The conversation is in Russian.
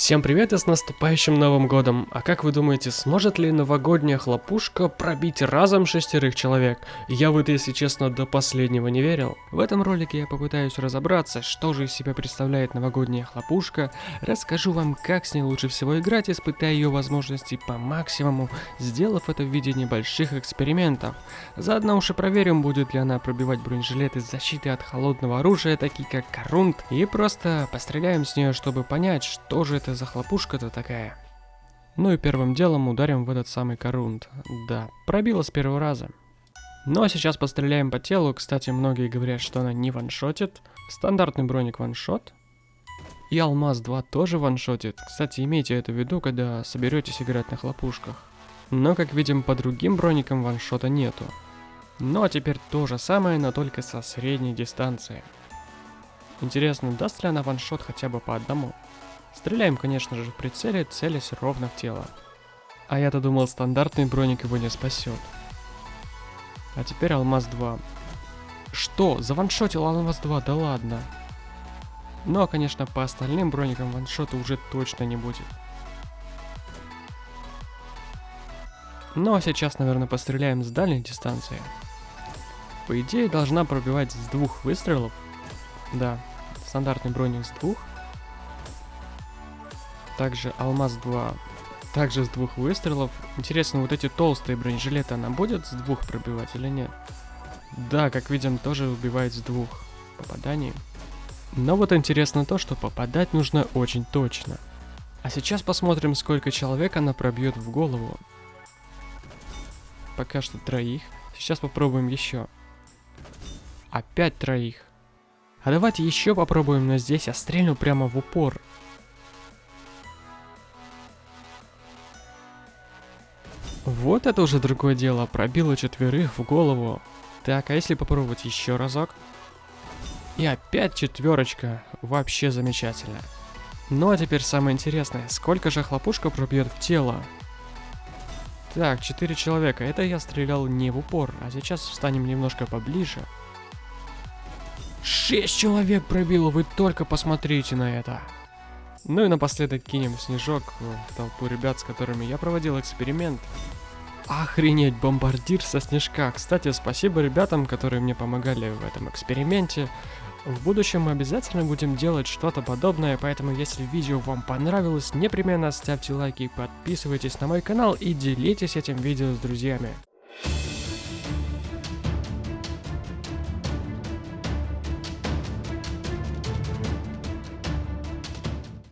Всем привет и с наступающим Новым Годом! А как вы думаете, сможет ли новогодняя хлопушка пробить разом шестерых человек? Я в это, если честно, до последнего не верил. В этом ролике я попытаюсь разобраться, что же из себя представляет новогодняя хлопушка, расскажу вам, как с ней лучше всего играть, испытая ее возможности по максимуму, сделав это в виде небольших экспериментов. Заодно уж и проверим, будет ли она пробивать бронежилеты защиты от холодного оружия, такие как Корунт, и просто постреляем с нее, чтобы понять, что же это за хлопушка-то такая? Ну и первым делом ударим в этот самый корунд. Да, пробила с первого раза. Ну а сейчас постреляем по телу. Кстати, многие говорят, что она не ваншотит. Стандартный броник ваншот. И алмаз 2 тоже ваншотит. Кстати, имейте это в виду, когда соберетесь играть на хлопушках. Но, как видим, по другим броникам ваншота нету. Ну а теперь то же самое, но только со средней дистанции. Интересно, даст ли она ваншот хотя бы по одному? Стреляем, конечно же, в прицеле, целясь ровно в тело. А я-то думал, стандартный броник его не спасет. А теперь алмаз 2. Что? Заваншотил алмаз 2? Да ладно. Ну а конечно по остальным броникам ваншота уже точно не будет. Ну а сейчас, наверное, постреляем с дальней дистанции. По идее, должна пробивать с двух выстрелов. Да, стандартный броник с двух. Также алмаз 2. Также с двух выстрелов. Интересно, вот эти толстые бронежилеты она будет с двух пробивать или нет? Да, как видим, тоже убивает с двух попаданий. Но вот интересно то, что попадать нужно очень точно. А сейчас посмотрим, сколько человек она пробьет в голову. Пока что троих. Сейчас попробуем еще. Опять троих. А давайте еще попробуем, но здесь я стрельну прямо в упор. Вот это уже другое дело, пробило четверых в голову. Так, а если попробовать еще разок? И опять четверочка, вообще замечательно. Ну а теперь самое интересное, сколько же хлопушка пробьет в тело? Так, четыре человека, это я стрелял не в упор, а сейчас встанем немножко поближе. Шесть человек пробило, вы только посмотрите на это. Ну и напоследок кинем снежок в толпу ребят, с которыми я проводил эксперимент. Охренеть, бомбардир со снежка. Кстати, спасибо ребятам, которые мне помогали в этом эксперименте. В будущем мы обязательно будем делать что-то подобное, поэтому если видео вам понравилось, непременно ставьте лайки, подписывайтесь на мой канал и делитесь этим видео с друзьями.